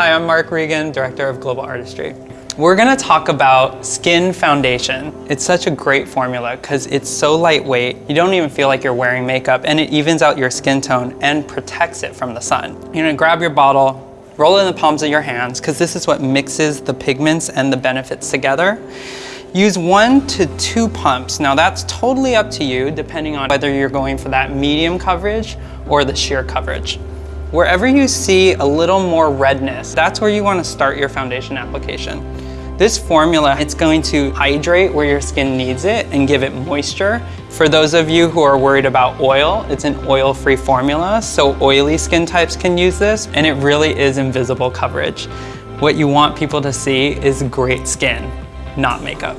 Hi, I'm Mark Regan, Director of Global Artistry. We're gonna talk about Skin Foundation. It's such a great formula because it's so lightweight, you don't even feel like you're wearing makeup and it evens out your skin tone and protects it from the sun. You're gonna grab your bottle, roll it in the palms of your hands because this is what mixes the pigments and the benefits together. Use one to two pumps. Now that's totally up to you depending on whether you're going for that medium coverage or the sheer coverage. Wherever you see a little more redness, that's where you want to start your foundation application. This formula, it's going to hydrate where your skin needs it and give it moisture. For those of you who are worried about oil, it's an oil-free formula, so oily skin types can use this, and it really is invisible coverage. What you want people to see is great skin, not makeup.